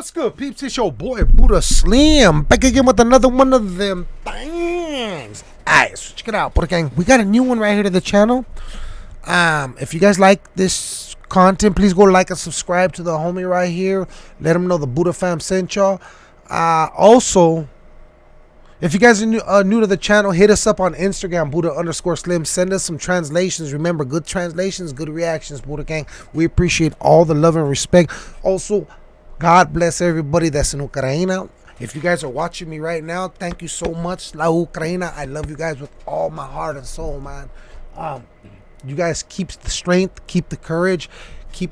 What's good, peeps? It's your boy Buddha Slim back again with another one of them things. Alright, so check it out, Buddha Gang. We got a new one right here to the channel. Um, if you guys like this content, please go like and subscribe to the homie right here. Let him know the Buddha fam sent y'all. Uh, also, if you guys are new, uh, new to the channel, hit us up on Instagram, Buddha underscore Slim. Send us some translations. Remember, good translations, good reactions, Buddha Gang. We appreciate all the love and respect. Also, God bless everybody that's in Ukraine. If you guys are watching me right now, thank you so much. La Ukraina, I love you guys with all my heart and soul, man. Um, you guys keep the strength, keep the courage, keep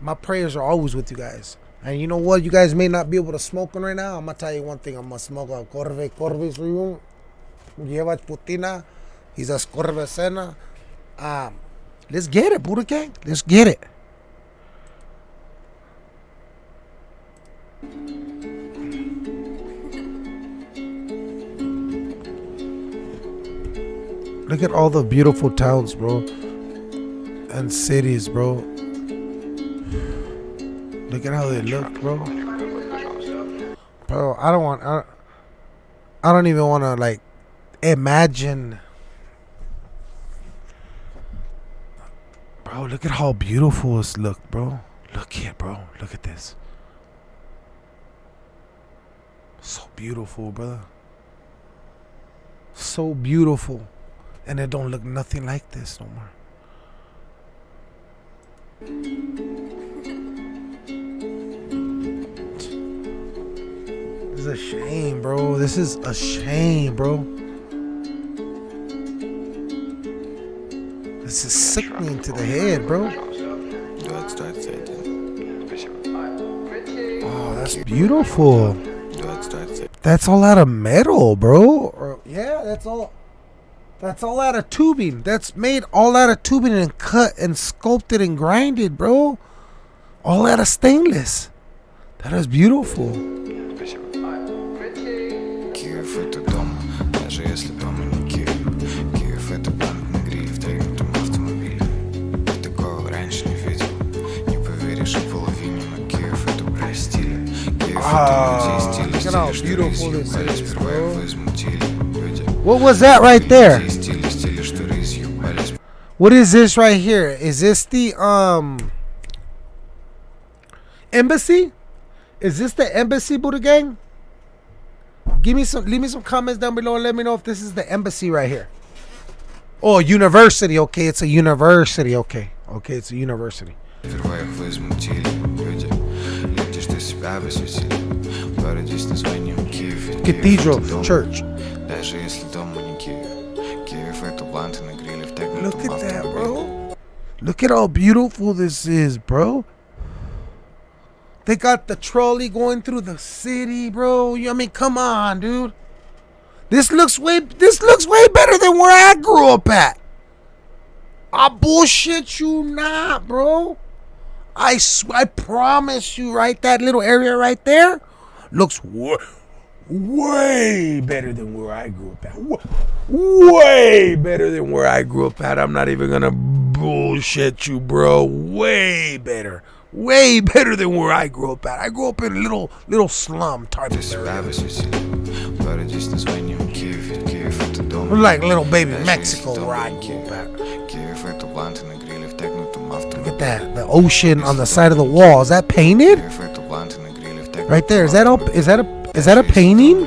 my prayers are always with you guys. And you know what? You guys may not be able to smoke right now. I'm gonna tell you one thing. I'm gonna smoke a Corve Corvis Rium. Lleva Putina. He's a Scorvesena. Um, let's get it, Buddha Gang. Let's get it. Look at all the beautiful towns, bro. And cities, bro. Look at how they look, bro. Bro, I don't want. I, I don't even want to like imagine. Bro, look at how beautiful this look, bro. Look here, bro. Look at this. So beautiful, brother. So beautiful. And it don't look nothing like this no more. This is a shame, bro. This is a shame, bro. This is sickening to the head, bro. Oh, that's beautiful. That's all out of metal, bro. Yeah, that's all. That's all out of tubing. That's made all out of tubing and cut and sculpted and grinded, bro. All out of stainless. That is beautiful. how стиля, beautiful что this рызью is, сперва bro. его измутили. Люди, What was that right there? музей стиля, стиля, что рызью пались. What is this right here? Is this the um embassy? Is this the embassy, Buddha Gang? Give me some leave me some comments down below and let me know if this is the embassy right here. Oh, university. Okay, it's a university. Okay. Okay, it's a university. Сперва их возмутили. Люди, люди, что себя посвятили. Cathedral Church. Look at that, bro. Look at how beautiful this is, bro. They got the trolley going through the city, bro. I mean, come on, dude. This looks way this looks way better than where I grew up at. I bullshit you not, bro. I I promise you, right that little area right there looks wor- way better than where I grew up at. Way better than where I grew up at. I'm not even gonna bullshit you, bro. Way better. Way better than where I grew up at. I grew up in a little little slum type of area. Like little baby Mexico where I grew up at. Look at that. The ocean on the side of the wall. Is that painted? Right there. Is that all? Is that a? Is that a painting?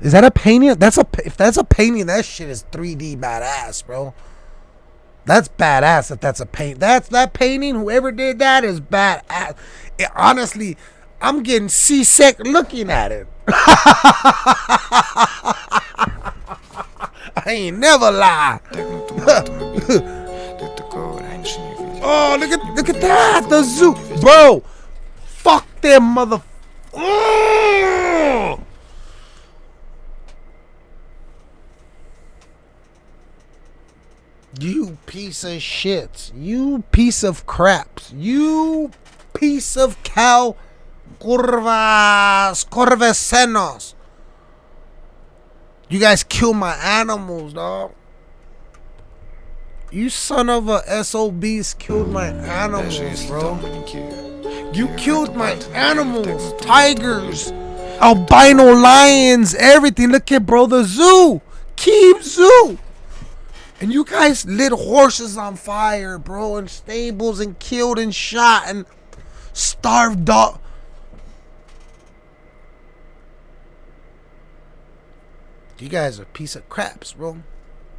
Is that a painting? That's a. If that's a painting, that shit is 3D badass, bro. That's badass. If that's a paint, that's that painting. Whoever did that is badass. It, honestly, I'm getting seasick looking at it. I ain't never lie. oh, look at look at that. The zoo, bro there, mother... Oh! You piece of shit. You piece of craps. You piece of cow. Curvas. Corvecenos. You guys kill my animals, dog. You son of a SOBs killed my animals, bro. You killed my animals, tigers, albino lions, everything. Look at bro, the zoo. Keep zoo. And you guys lit horses on fire, bro, and stables and killed and shot and starved dog. You guys are piece of craps, bro.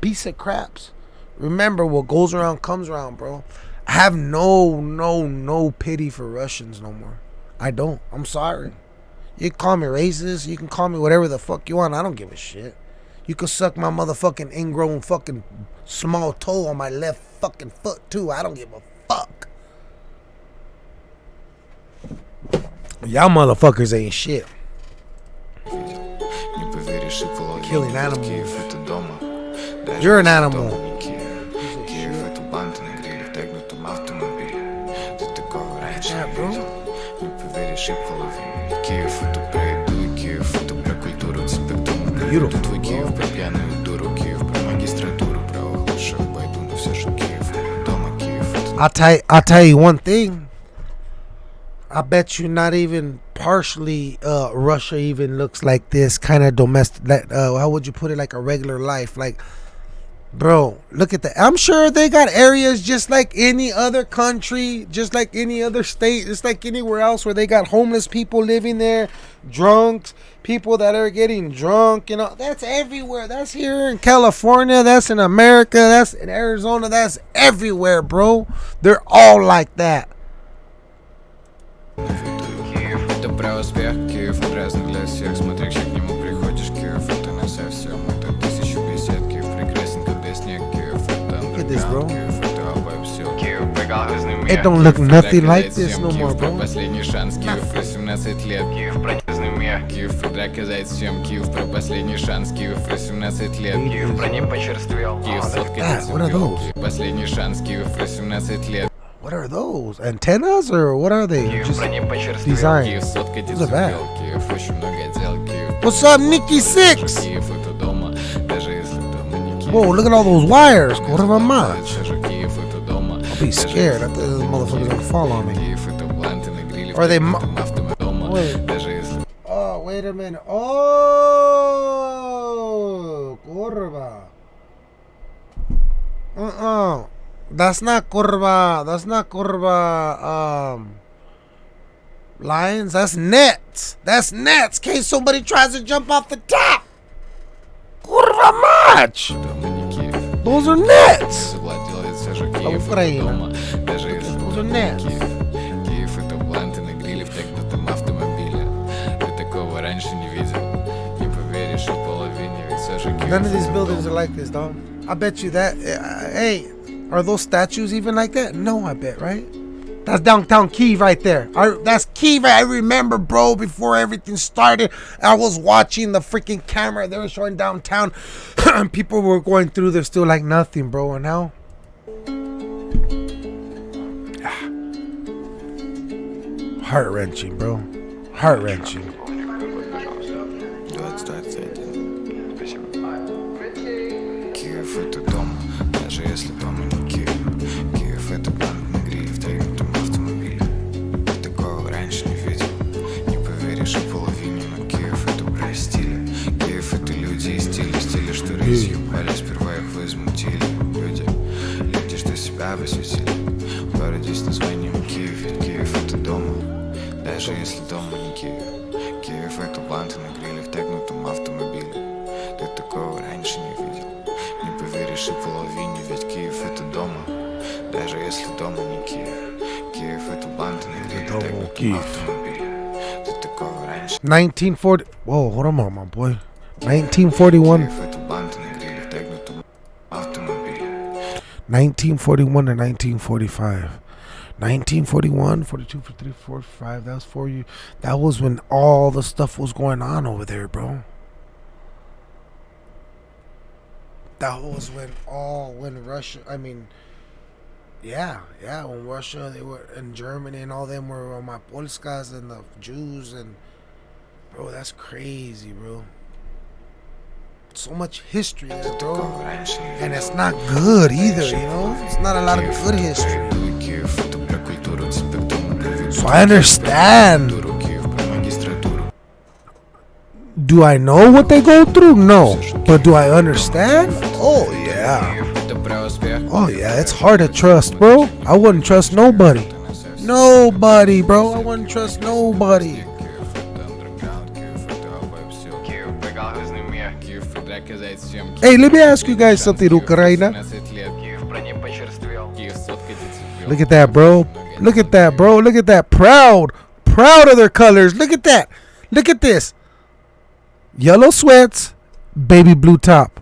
Piece of craps. Remember, what goes around comes around, bro. I have no, no, no pity for Russians no more. I don't. I'm sorry. You can call me racist. You can call me whatever the fuck you want. I don't give a shit. You can suck my motherfucking ingrown fucking small toe on my left fucking foot too. I don't give a fuck. Y'all motherfuckers ain't shit. Killing animals. You're an animal. такого раньше Yeah, не bro. видел Не поверишь и половине Ведь Киев это про еду и Киев это про культуру Тебе к тому Beautiful, приведу твой bro. Киев про пьяную дуру Киев про магистратуру, про лучших пойду Но все же Киев это дома Киев это I'll tell I'll tell you one thing. I bet you not even partially uh, Russia even looks like this kind of domestic. Like, uh, how would you put it? Like a regular life. Like, bro, look at that. I'm sure they got areas just like any other country, just like any other state, just like anywhere else where they got homeless people living there, drunks, people that are getting drunk. You know, that's everywhere. That's here in California. That's in America. That's in Arizona. That's everywhere, bro. They're all like that. It don't look nothing like this no more, bro. последний шанс, Киев про 17 лет. Киев про меня. Киев про доказать всем, Киев про последний шанс, Киев про 17 лет. Киев про ним почерствел. Киев соткать Последний шанс, Киев про 17 лет. What are those? Antennas or what are they? Just design. Who's the back? What's up, Nikki Sixx? Whoa, look at all those wires. What am I? I'd be scared. I thought those motherfuckers gonna fall on me. Or they. Wait. Oh, wait a minute. Oh, curva. Uh-uh. That's not curva. That's not curva. Um. Lions, that's nets. That's nets. In case somebody tries to jump off the top. Kurva match. Those are nets. Завладел все же Киев это Украина. дома Даже если Those are дома не nets. Киев Киев это бланты на гриле в тегнутом автомобиле Ты такого раньше не видел Не поверишь и половине Ведь все же Киев None of these это buildings дома. are like this, dog. I bet you that. uh, hey, are those statues even like that? No, I bet, right? That's downtown Kiev right there. I, that's Kiev. I remember, bro, before everything started, I was watching the freaking camera. They were showing downtown, and people were going through there still like nothing, bro. And now, heart wrenching, bro. Heart wrenching. 2021 Киев это дом, даже если дома не Киев. Киев это на гриле в тайгнутом автомобиле такого раньше не видел. Не поверишь и половине, но Киев это про стиля Киев это люди и стили, стили, что разъебали дома Даже если дома не Киев Киев это банты на гриле в дома тегнутом Киев. автомобиле Ты такого раньше 1940. Whoa, hold on, my boy. 1941. Киев это банты на гриле в тегнутом автомобиле 1941 to 1945. 1941, 42, 43, 45. That was for you. That was when all the stuff was going on over there, bro. that was when all when Russia. I mean, yeah, yeah, when Russia they were in Germany and all them were on my Polskas and the Jews and bro, that's crazy, bro. So much history, bro, and it's not good either, you know. It's not a lot of good history. So I understand. Do I know what they go through? No. But do I understand? Oh yeah. Oh yeah, it's hard to trust, bro. I wouldn't trust nobody. Nobody, bro. I wouldn't trust nobody. Hey, let me ask you guys something, Ukraina. Look at that, bro. Look at that, bro. Look at that. Proud. Proud of their colors. Look at that. Look at this. Yellow sweats, baby blue top.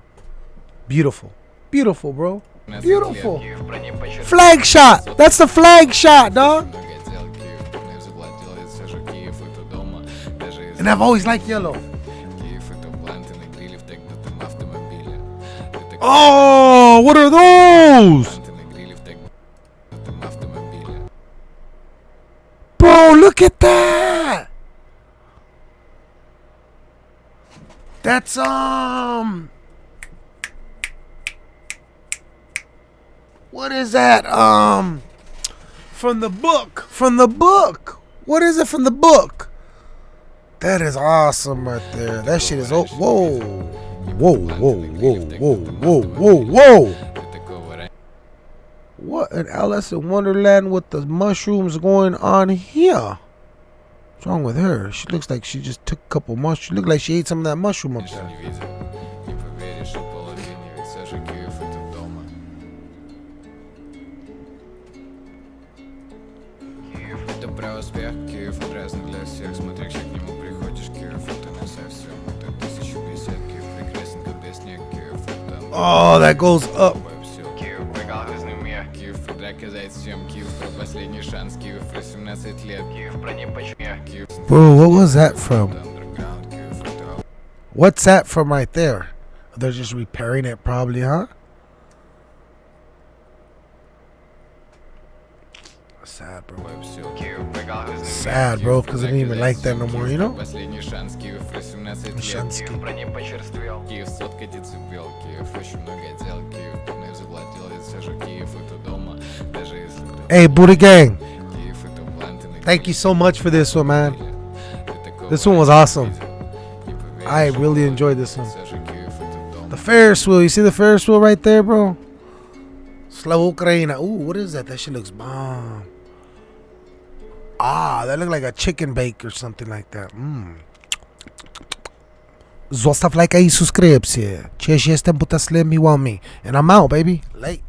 Beautiful. Beautiful, bro. Beautiful. Flag shot. That's the flag shot, dog. And I've always liked yellow. Oh, what are those? Bro, look at that. That's, um... what is that? Um, from the book. From the book. What is it from the book? That is awesome right there. That shit is oh whoa. Whoa, whoa, whoa, whoa, whoa, whoa, whoa. What an Alice in Wonderland with the mushrooms going on here? What's wrong with her? She looks like she just took a couple mushrooms. She looked like she ate some of that mushroom up there. про успех, Киев он разный для всех. Смотри, как к нему приходишь, Киев это не совсем. Это тысячу бесед, Киев прекрасен, как без снег, Киев это Oh, that goes up. Все. Киев прикалывай с ними. Киев это казать всем. Киев про последний шанс. Киев про 17 лет. Киев про не Киев Bro, what was that from? underground. Киев это What's that from right there? They're just repairing it, probably, huh? sad, bro. Sad, bro, because I didn't even like that no more, you know? Hey, Buddha Gang. Thank you so much for this one, man. This one was awesome. I really enjoyed this one. The Ferris wheel. You see the Ferris wheel right there, bro? Slow Ukraina. Ooh, what is that? That shit looks bomb. Ah, that looked like a chicken bake or something like that. Mmm. Zostaw like i subskrypcję. Cześć, jestem Buta Slim, you want me. And I'm out, baby. Late.